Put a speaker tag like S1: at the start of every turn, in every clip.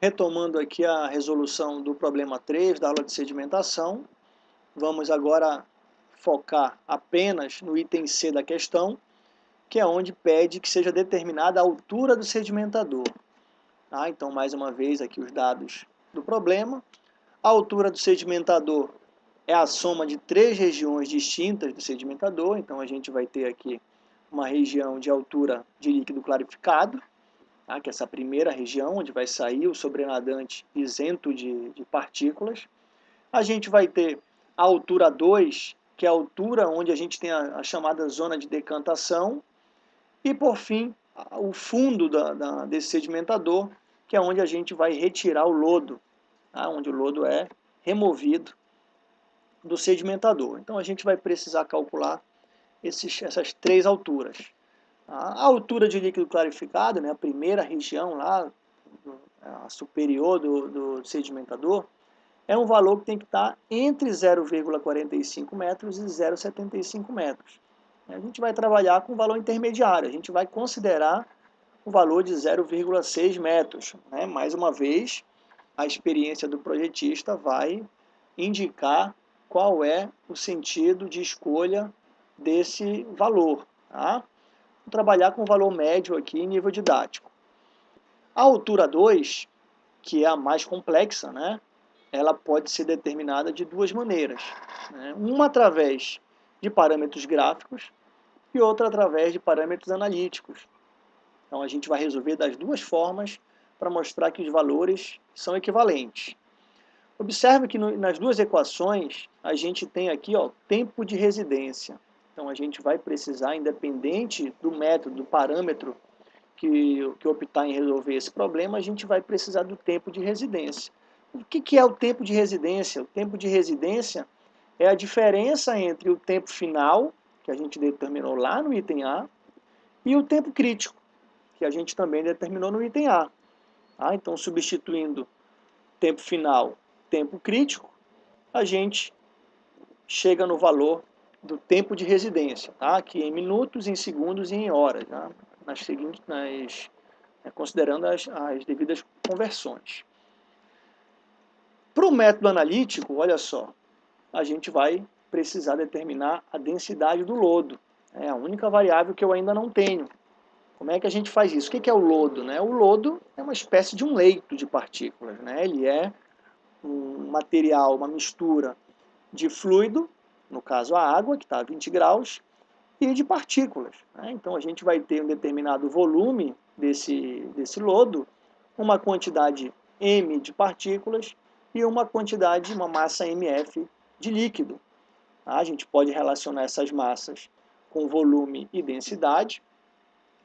S1: Retomando aqui a resolução do problema 3 da aula de sedimentação, vamos agora focar apenas no item C da questão, que é onde pede que seja determinada a altura do sedimentador. Tá? Então, mais uma vez, aqui os dados do problema. A altura do sedimentador é a soma de três regiões distintas do sedimentador, então a gente vai ter aqui uma região de altura de líquido clarificado, tá? que é essa primeira região, onde vai sair o sobrenadante isento de, de partículas. A gente vai ter a altura 2, que é a altura onde a gente tem a, a chamada zona de decantação. E, por fim, o fundo da, da, desse sedimentador, que é onde a gente vai retirar o lodo, tá? onde o lodo é removido do sedimentador. Então, a gente vai precisar calcular esses, essas três alturas. A altura de líquido clarificado, né, a primeira região lá, a superior do, do sedimentador, é um valor que tem que estar entre 0,45 metros e 0,75 metros. A gente vai trabalhar com o valor intermediário, a gente vai considerar o valor de 0,6 metros. Né? Mais uma vez, a experiência do projetista vai indicar qual é o sentido de escolha desse valor. Tá? Vou trabalhar com valor médio aqui em nível didático. A altura 2, que é a mais complexa, né, ela pode ser determinada de duas maneiras. Né? Uma através de parâmetros gráficos e outra através de parâmetros analíticos. Então a gente vai resolver das duas formas para mostrar que os valores são equivalentes. Observe que no, nas duas equações a gente tem aqui ó, tempo de residência. Então, a gente vai precisar, independente do método, do parâmetro que, que optar em resolver esse problema, a gente vai precisar do tempo de residência. O que, que é o tempo de residência? O tempo de residência é a diferença entre o tempo final, que a gente determinou lá no item A, e o tempo crítico, que a gente também determinou no item A. Ah, então, substituindo tempo final, tempo crítico, a gente chega no valor do tempo de residência, tá? aqui em minutos, em segundos e em horas, tá? nas seguintes, nas, é, considerando as, as devidas conversões. Para o método analítico, olha só, a gente vai precisar determinar a densidade do lodo. É a única variável que eu ainda não tenho. Como é que a gente faz isso? O que é o lodo? Né? O lodo é uma espécie de um leito de partículas. Né? Ele é um material, uma mistura de fluido no caso a água, que está a 20 graus, e de partículas. Né? Então a gente vai ter um determinado volume desse, desse lodo, uma quantidade m de partículas e uma quantidade, uma massa mf de líquido. Tá? A gente pode relacionar essas massas com volume e densidade.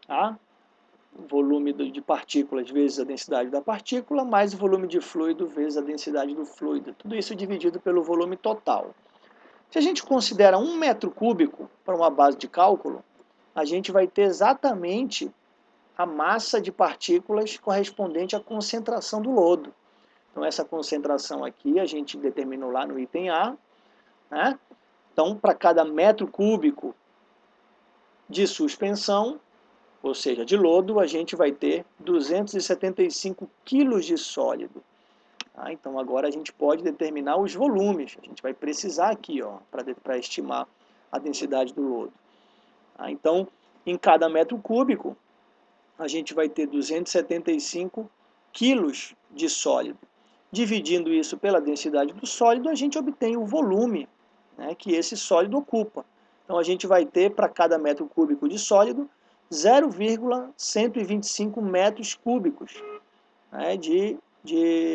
S1: Tá? volume de partículas vezes a densidade da partícula, mais o volume de fluido vezes a densidade do fluido. Tudo isso dividido pelo volume total. Se a gente considera um metro cúbico para uma base de cálculo, a gente vai ter exatamente a massa de partículas correspondente à concentração do lodo. Então, essa concentração aqui a gente determinou lá no item A. Né? Então, para cada metro cúbico de suspensão, ou seja, de lodo, a gente vai ter 275 quilos de sólido. Ah, então agora a gente pode determinar os volumes. A gente vai precisar aqui para estimar a densidade do lodo. Ah, então, em cada metro cúbico, a gente vai ter 275 quilos de sólido. Dividindo isso pela densidade do sólido, a gente obtém o volume né, que esse sólido ocupa. Então a gente vai ter para cada metro cúbico de sólido 0,125 metros cúbicos né, de de,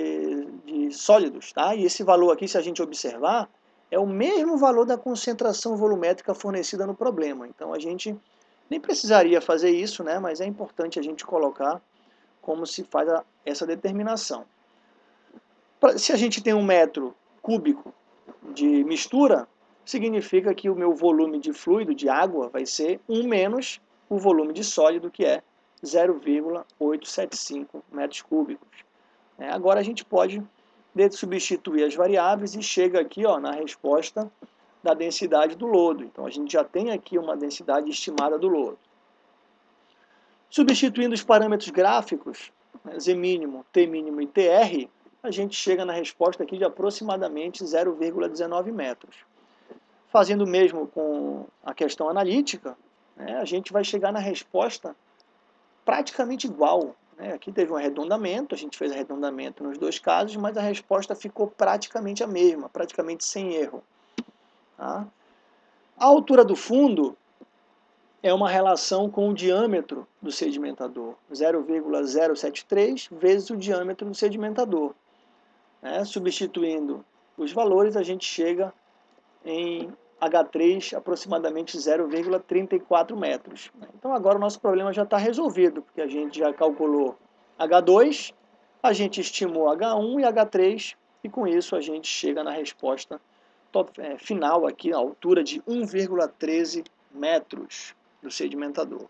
S1: sólidos. Tá? E esse valor aqui, se a gente observar, é o mesmo valor da concentração volumétrica fornecida no problema. Então a gente nem precisaria fazer isso, né? mas é importante a gente colocar como se faz a, essa determinação. Pra, se a gente tem um metro cúbico de mistura, significa que o meu volume de fluido, de água, vai ser 1 menos o volume de sólido, que é 0,875 metros cúbicos. É, agora a gente pode substituir as variáveis e chega aqui ó, na resposta da densidade do lodo. Então a gente já tem aqui uma densidade estimada do lodo. Substituindo os parâmetros gráficos, né, Z mínimo, T mínimo e TR, a gente chega na resposta aqui de aproximadamente 0,19 metros. Fazendo o mesmo com a questão analítica, né, a gente vai chegar na resposta praticamente igual. Né? Aqui teve um arredondamento, a gente fez arredondamento nos dois casos, mas a resposta ficou praticamente a mesma, praticamente sem erro. Tá? A altura do fundo é uma relação com o diâmetro do sedimentador, 0,073 vezes o diâmetro do sedimentador. Né? Substituindo os valores, a gente chega em H3 aproximadamente 0,34 metros. Então agora o nosso problema já está resolvido, porque a gente já calculou H2, a gente estimou H1 e H3, e com isso a gente chega na resposta é, final aqui, a altura de 1,13 metros do sedimentador.